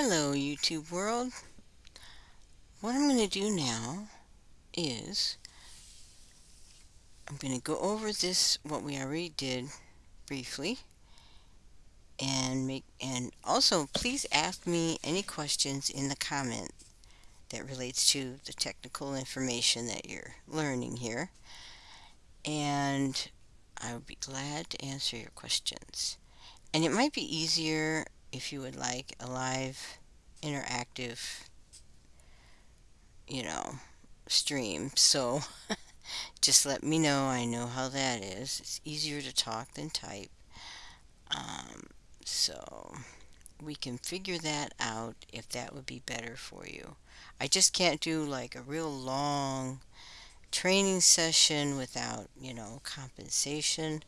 Hello YouTube world. What I'm going to do now is I'm going to go over this what we already did briefly and make and also please ask me any questions in the comment that relates to the technical information that you're learning here and I would be glad to answer your questions and it might be easier if you would like a live interactive you know stream. So just let me know. I know how that is. It's easier to talk than type. Um, so we can figure that out if that would be better for you. I just can't do like a real long training session without you know compensation.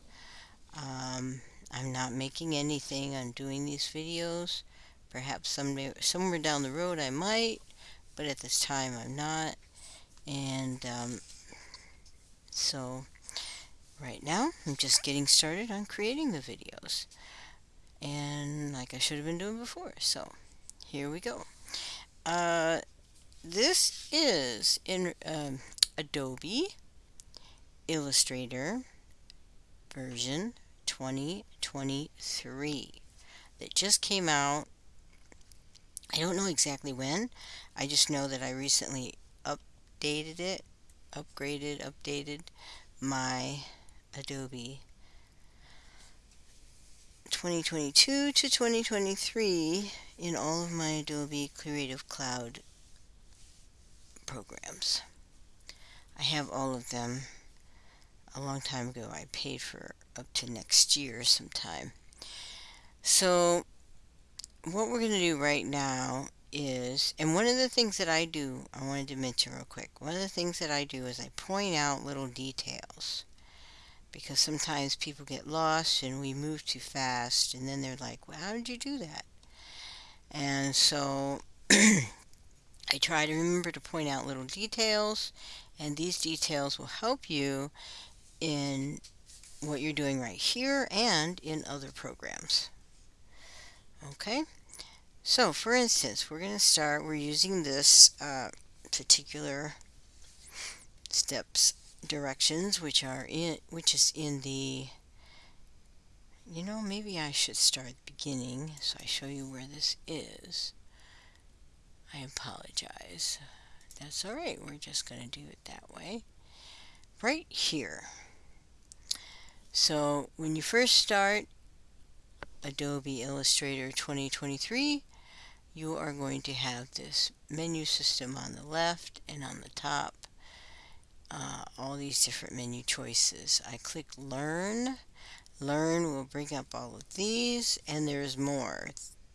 Um, I'm not making anything on doing these videos. Perhaps someday, somewhere down the road I might, but at this time I'm not. And um, so right now I'm just getting started on creating the videos. And like I should have been doing before. So here we go. Uh, this is in um, Adobe Illustrator version 2023 that just came out. I don't know exactly when. I just know that I recently updated it, upgraded, updated my Adobe 2022 to 2023 in all of my Adobe Creative Cloud programs. I have all of them a long time ago I paid for up to next year sometime. So what we're going to do right now is, and one of the things that I do, I wanted to mention real quick, one of the things that I do is I point out little details because sometimes people get lost and we move too fast and then they're like, well, how did you do that? And so I try to remember to point out little details and these details will help you in what you're doing right here and in other programs. Okay, so for instance, we're going to start, we're using this uh, particular steps directions, which are in, which is in the, you know, maybe I should start at the beginning, so I show you where this is. I apologize. That's alright, we're just going to do it that way. Right here. So when you first start Adobe Illustrator 2023, you are going to have this menu system on the left and on the top. Uh, all these different menu choices. I click Learn. Learn will bring up all of these, and there's more.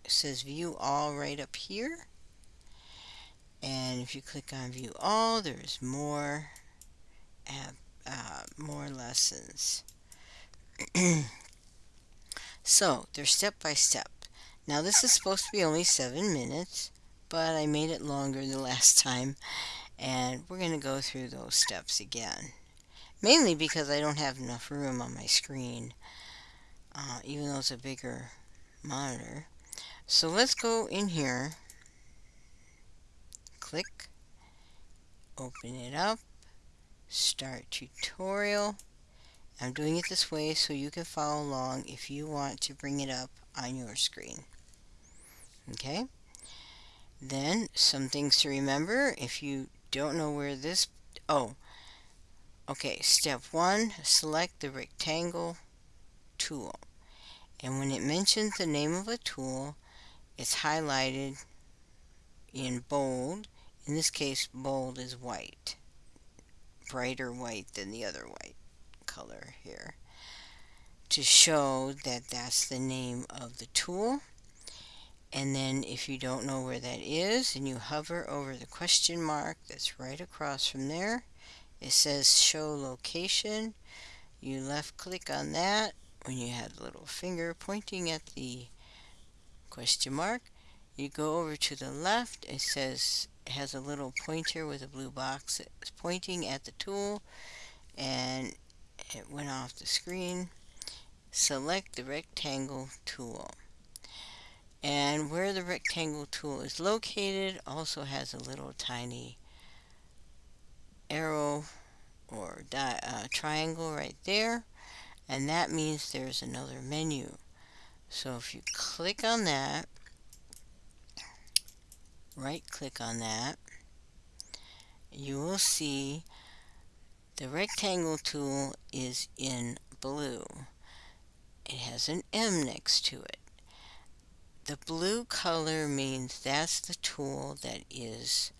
It says View All right up here. And if you click on View All, there's more, uh, more lessons. so, they're step by step. Now, this is supposed to be only seven minutes, but I made it longer the last time, and we're going to go through those steps again. Mainly because I don't have enough room on my screen, uh, even though it's a bigger monitor. So let's go in here, click, open it up, start tutorial, I'm doing it this way so you can follow along if you want to bring it up on your screen. Okay? Then, some things to remember if you don't know where this... Oh, okay, step one, select the rectangle tool. And when it mentions the name of a tool, it's highlighted in bold. In this case, bold is white. Brighter white than the other white color here to show that that's the name of the tool. And then if you don't know where that is and you hover over the question mark that's right across from there, it says show location. You left click on that when you had a little finger pointing at the question mark. You go over to the left, it says it has a little pointer with a blue box that's pointing at the tool and it went off the screen. Select the rectangle tool. And where the rectangle tool is located also has a little tiny arrow or uh, triangle right there and that means there's another menu so if you click on that right click on that you will see the rectangle tool is in blue. It has an M next to it. The blue color means that's the tool that is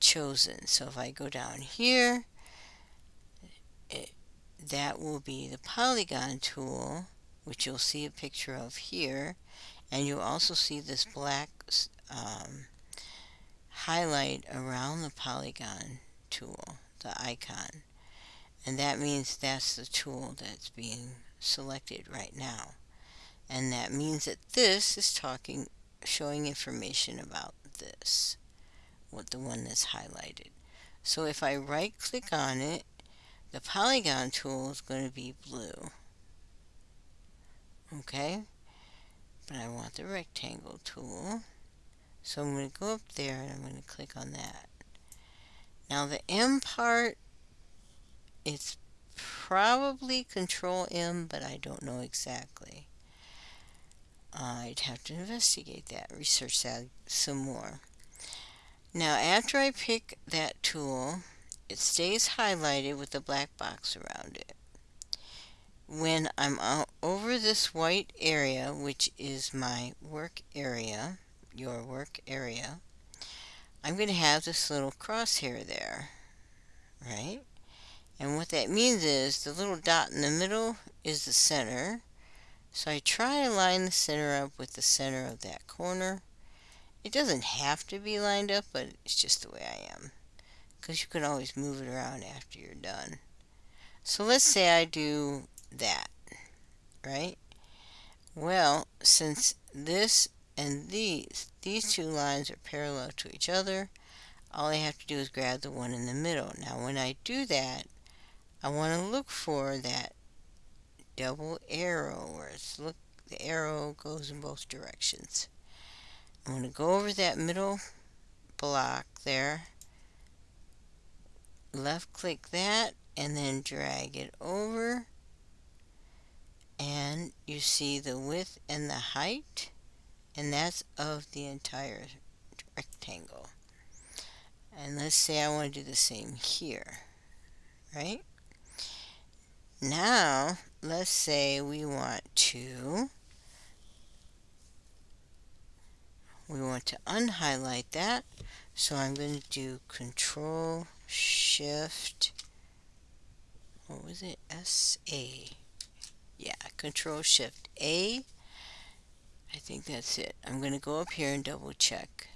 chosen. So if I go down here it, that will be the polygon tool which you'll see a picture of here. And you'll also see this black um, highlight around the polygon tool the icon and that means that's the tool that's being selected right now and that means that this is talking showing information about this what the one that's highlighted so if I right click on it the polygon tool is going to be blue. Okay? But I want the rectangle tool. So I'm going to go up there and I'm going to click on that. Now the M part, it's probably Control M, but I don't know exactly. I'd have to investigate that, research that some more. Now after I pick that tool, it stays highlighted with a black box around it. When I'm over this white area, which is my work area, your work area, I'm going to have this little crosshair there, right? And what that means is the little dot in the middle is the center. So I try to line the center up with the center of that corner. It doesn't have to be lined up, but it's just the way I am because you can always move it around after you're done. So let's say I do that, right? Well, since this and these, these two lines are parallel to each other, all I have to do is grab the one in the middle. Now when I do that, I want to look for that double arrow where it's look the arrow goes in both directions. I'm going to go over that middle block there. Left click that and then drag it over. And you see the width and the height and that's of the entire rectangle. And let's say I want to do the same here right now let's say we want to we want to unhighlight that. So I'm going to do control shift. What was it? S A. Yeah control shift A. I think that's it. I'm gonna go up here and double check.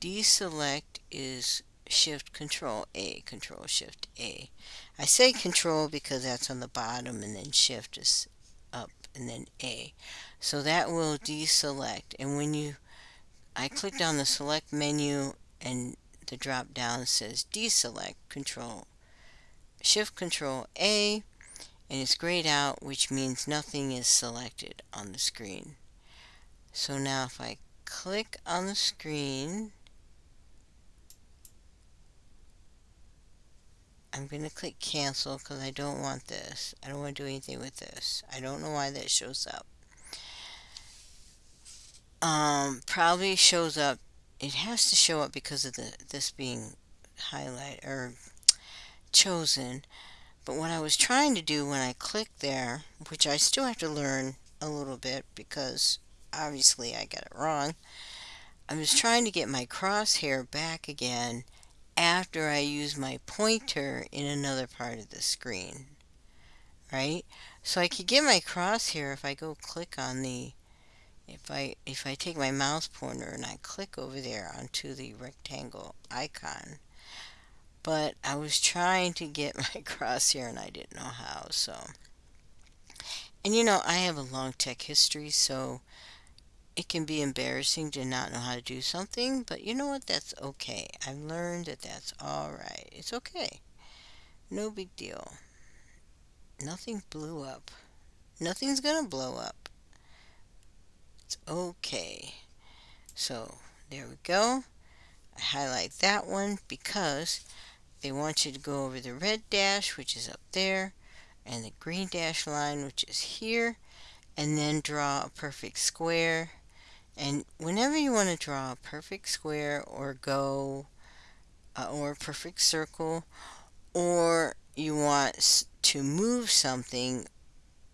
Deselect is shift control A control shift A. I say control because that's on the bottom and then shift is up and then A. So that will deselect and when you I clicked on the select menu and the drop down says deselect control shift control A and it's grayed out which means nothing is selected on the screen. So now if I click on the screen I'm going to click cancel because I don't want this. I don't want to do anything with this. I don't know why that shows up. Um, probably shows up it has to show up because of the this being highlight or chosen. But what I was trying to do when I clicked there which I still have to learn a little bit because obviously I got it wrong I was trying to get my crosshair back again after I use my pointer in another part of the screen right? So I could get my crosshair if I go click on the if I if I take my mouse pointer and I click over there onto the rectangle icon. But I was trying to get my crosshair and I didn't know how so. And you know I have a long tech history so it can be embarrassing to not know how to do something but you know what that's okay I've learned that that's alright it's okay no big deal nothing blew up nothing's gonna blow up it's OK. So there we go. I highlight that one because they want you to go over the red dash, which is up there, and the green dash line, which is here, and then draw a perfect square. And whenever you want to draw a perfect square or go uh, or a perfect circle, or you want to move something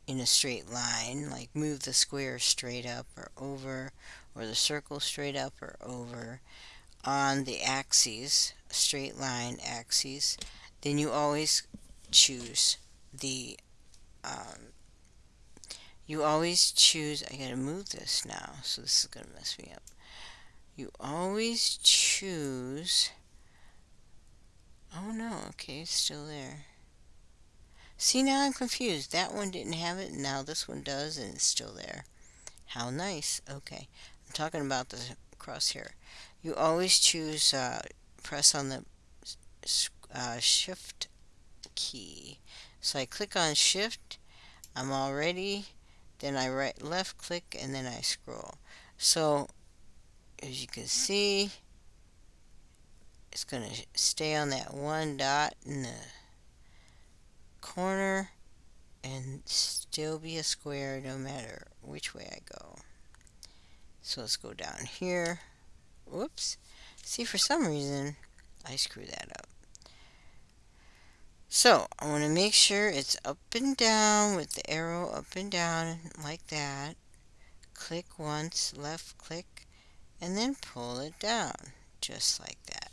in a straight line, like move the square straight up or over, or the circle straight up or over, on the axes, straight line axes, then you always choose the um, you always choose I gotta move this now so this is gonna mess me up. You always choose oh no okay it's still there. See now I'm confused. That one didn't have it and now this one does and it's still there. How nice okay. I'm talking about the crosshair. You always choose uh, press on the uh, shift key. So I click on shift I'm all ready then I right left click and then I scroll so as you can see it's going to stay on that one dot in the corner and still be a square no matter which way I go so let's go down here Whoops. See, for some reason, I screw that up. So, I want to make sure it's up and down with the arrow up and down like that. Click once, left click, and then pull it down, just like that.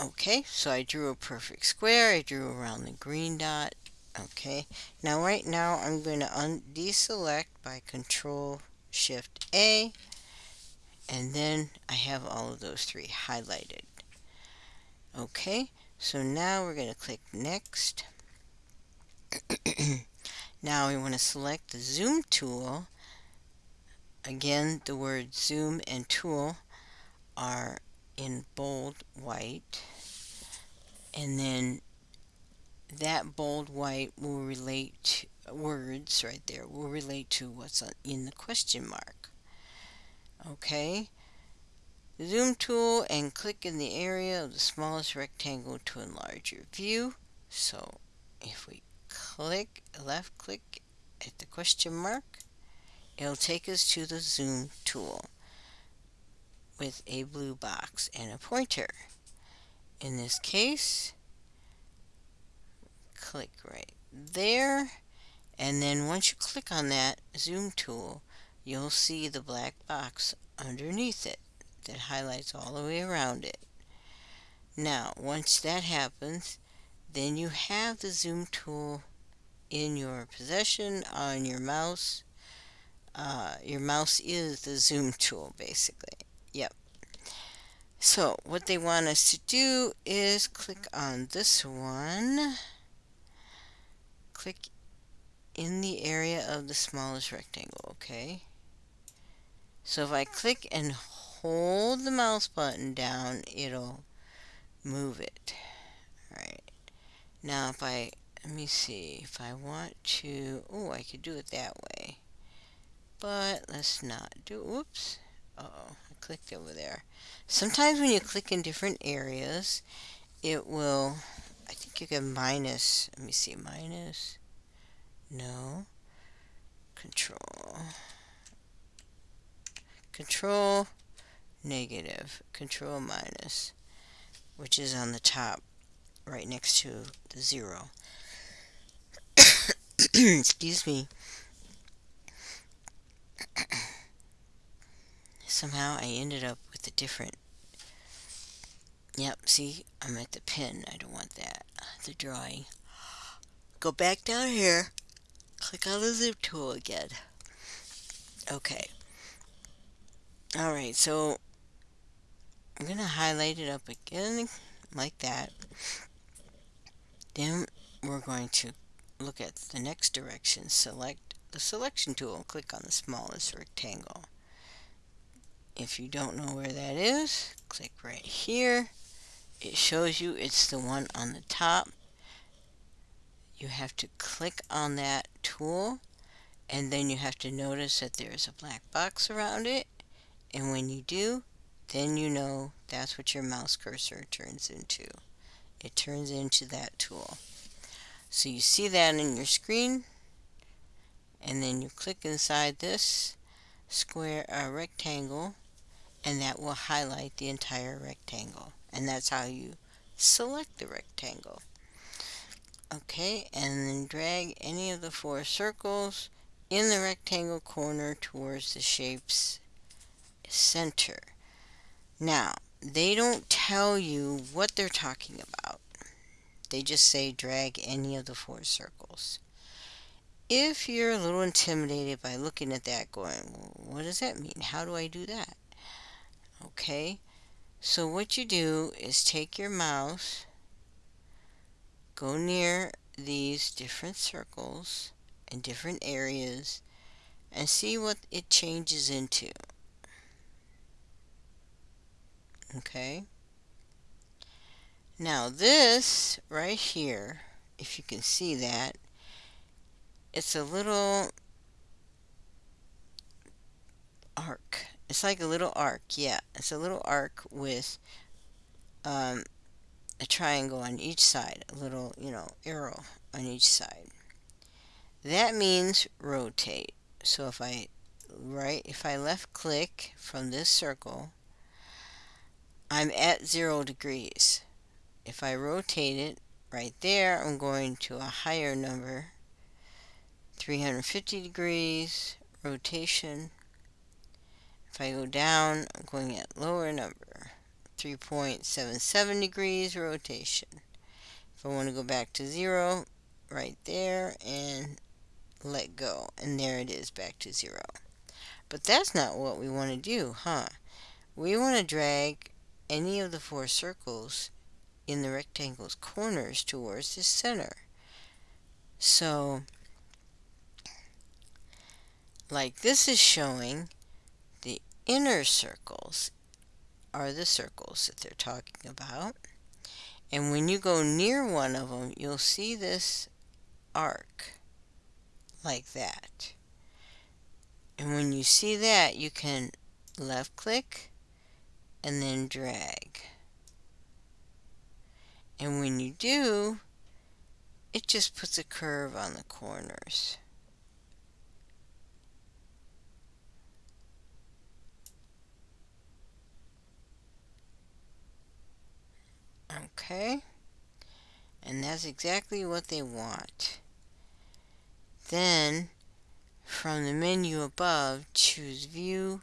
Okay, so I drew a perfect square. I drew around the green dot. Okay, now right now I'm going to deselect by Control Shift A and then I have all of those three highlighted. Okay, so now we're going to click Next. now we want to select the Zoom tool. Again, the word Zoom and Tool are in bold white. And then that bold white will relate words right there will relate to what's in the question mark okay zoom tool and click in the area of the smallest rectangle to enlarge your view. So if we click left click at the question mark it'll take us to the zoom tool with a blue box and a pointer. In this case click right there and then once you click on that zoom tool you'll see the black box underneath it that highlights all the way around it. Now, once that happens, then you have the zoom tool in your possession on your mouse. Uh, your mouse is the zoom tool, basically. Yep. So, what they want us to do is click on this one. Click in the area of the smallest rectangle, okay? So if I click and hold the mouse button down, it'll move it. Alright. Now if I, let me see, if I want to, oh, I could do it that way. But let's not do, whoops. Uh oh I clicked over there. Sometimes when you click in different areas, it will, I think you can minus, let me see, minus, no, control, control negative, control minus, which is on the top right next to the zero. Excuse me. Somehow I ended up with a different. Yep, see, I'm at the pen. I don't want that. The drawing. Go back down here. Click on the zoom tool again. Okay. Alright, so I'm going to highlight it up again like that. Then we're going to look at the next direction. Select the selection tool and click on the smallest rectangle. If you don't know where that is, click right here. It shows you it's the one on the top. You have to click on that tool and then you have to notice that there's a black box around it and when you do then you know that's what your mouse cursor turns into. It turns into that tool. So you see that in your screen and then you click inside this square uh, rectangle and that will highlight the entire rectangle. And that's how you select the rectangle. Okay and then drag any of the four circles in the rectangle corner towards the shape's center now they don't tell you what they're talking about they just say drag any of the four circles if you're a little intimidated by looking at that going, what does that mean? How do I do that? Okay, so what you do is take your mouse, go near these different circles and different areas, and see what it changes into. Okay. Now this right here, if you can see that, it's a little arc. It's like a little arc, yeah. It's a little arc with um, a triangle on each side, a little, you know, arrow on each side. That means rotate. So if I right, if I left click from this circle, I'm at zero degrees. If I rotate it right there, I'm going to a higher number 350 degrees rotation. If I go down, I'm going at lower number, 3.77 degrees rotation. If I want to go back to zero, right there, and let go. And there it is, back to zero. But that's not what we want to do, huh? We want to drag any of the four circles in the rectangle's corners towards the center. So like this is showing the inner circles are the circles that they're talking about. And when you go near one of them, you'll see this arc like that. And when you see that, you can left click and then drag. And when you do, it just puts a curve on the corners. Okay. And that's exactly what they want. Then, from the menu above, choose View,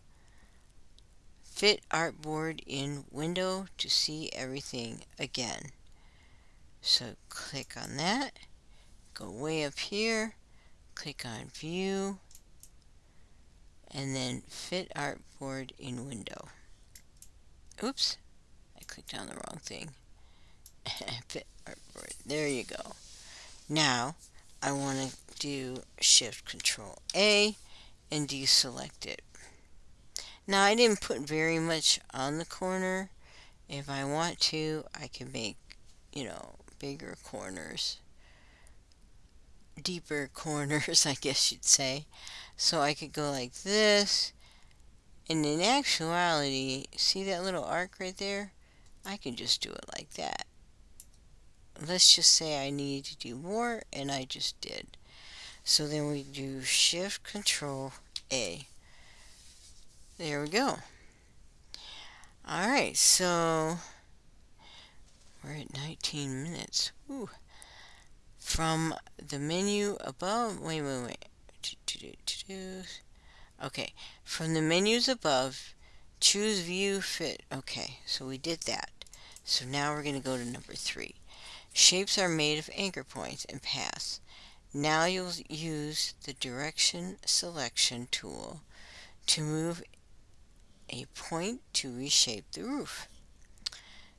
Fit Artboard in Window to see everything again. So click on that, go way up here, click on View, and then Fit Artboard in Window. Oops, I clicked on the wrong thing. Fit artboard, there you go. Now, I want to do Shift Control A and deselect it. Now, I didn't put very much on the corner. If I want to, I can make, you know, bigger corners. Deeper corners, I guess you'd say. So I could go like this. And in actuality, see that little arc right there? I can just do it like that let's just say I need to do more and I just did so then we do shift control A there we go. Alright so we're at 19 minutes. Ooh. from the menu above wait wait wait. Okay from the menus above choose view fit. Okay so we did that. So now we're going to go to number three. Shapes are made of anchor points and paths. Now you'll use the direction selection tool to move a point to reshape the roof.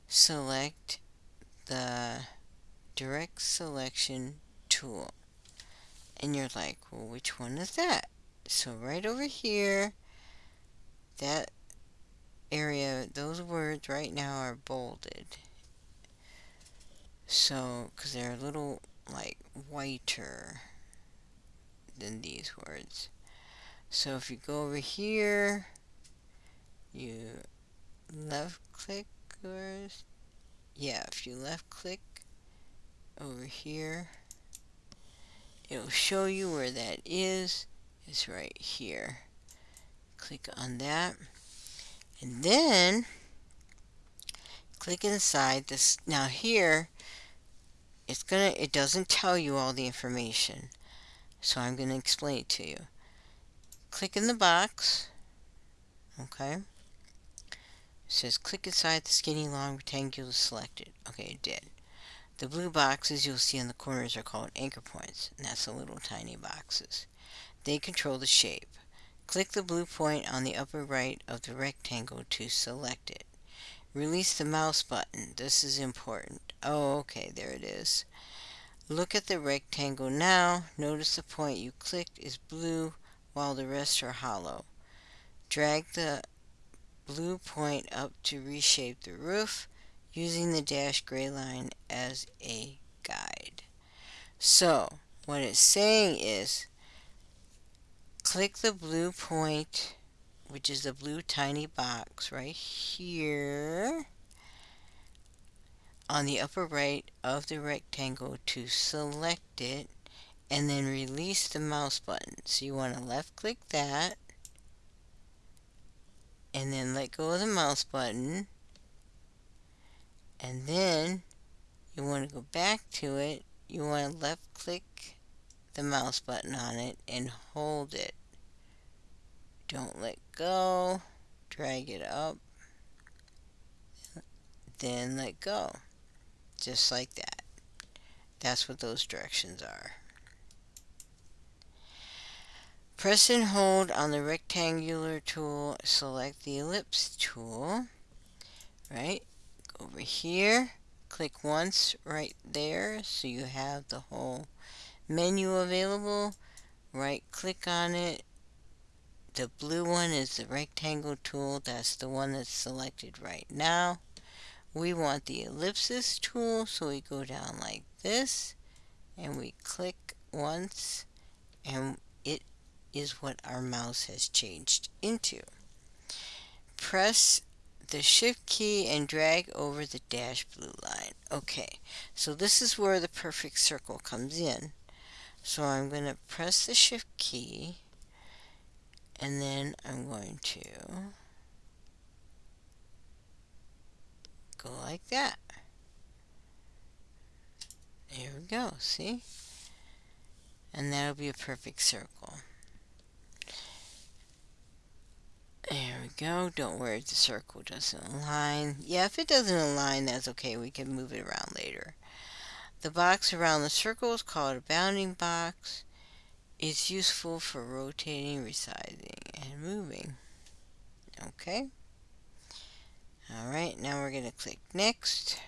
Select the direct selection tool. And you're like, well, which one is that? So right over here, that area, those words right now are bolded. So, because they're a little like whiter than these words. So if you go over here, you left click or yeah, if you left click over here, it'll show you where that is. It's right here. Click on that. And then click inside this. Now here, it's gonna, it doesn't tell you all the information. So I'm gonna explain it to you. Click in the box. Okay. Says click inside the skinny long rectangle selected. Okay, it did. The blue boxes you'll see in the corners are called anchor points, and that's the little tiny boxes. They control the shape. Click the blue point on the upper right of the rectangle to select it. Release the mouse button. This is important. Oh, okay, there it is. Look at the rectangle now. Notice the point you clicked is blue while the rest are hollow. Drag the blue point up to reshape the roof using the dashed gray line as a guide. So, what it's saying is, click the blue point which is the blue tiny box right here on the upper right of the rectangle to select it and then release the mouse button. So you want to left click that and then let go of the mouse button and then you want to go back to it you want to left click the mouse button on it and hold it don't let go, drag it up, then let go, just like that. That's what those directions are. Press and hold on the rectangular tool, select the ellipse tool, right? Over here, click once right there so you have the whole menu available. Right click on it the blue one is the rectangle tool. That's the one that's selected right now. We want the ellipsis tool, so we go down like this and we click once and is what our mouse has changed into. Press the shift key and drag over the dash blue line. Okay, so this is where the perfect circle comes in. So I'm going to press the shift key and then I'm going to go like that. There we go, see? And that'll be a perfect circle. There we go. Don't worry if the circle doesn't align. Yeah, if it doesn't align, that's okay. We can move it around later. The box around the circle is called a bounding box. It's useful for rotating, resizing, and moving. Okay. Alright, now we're going to click Next.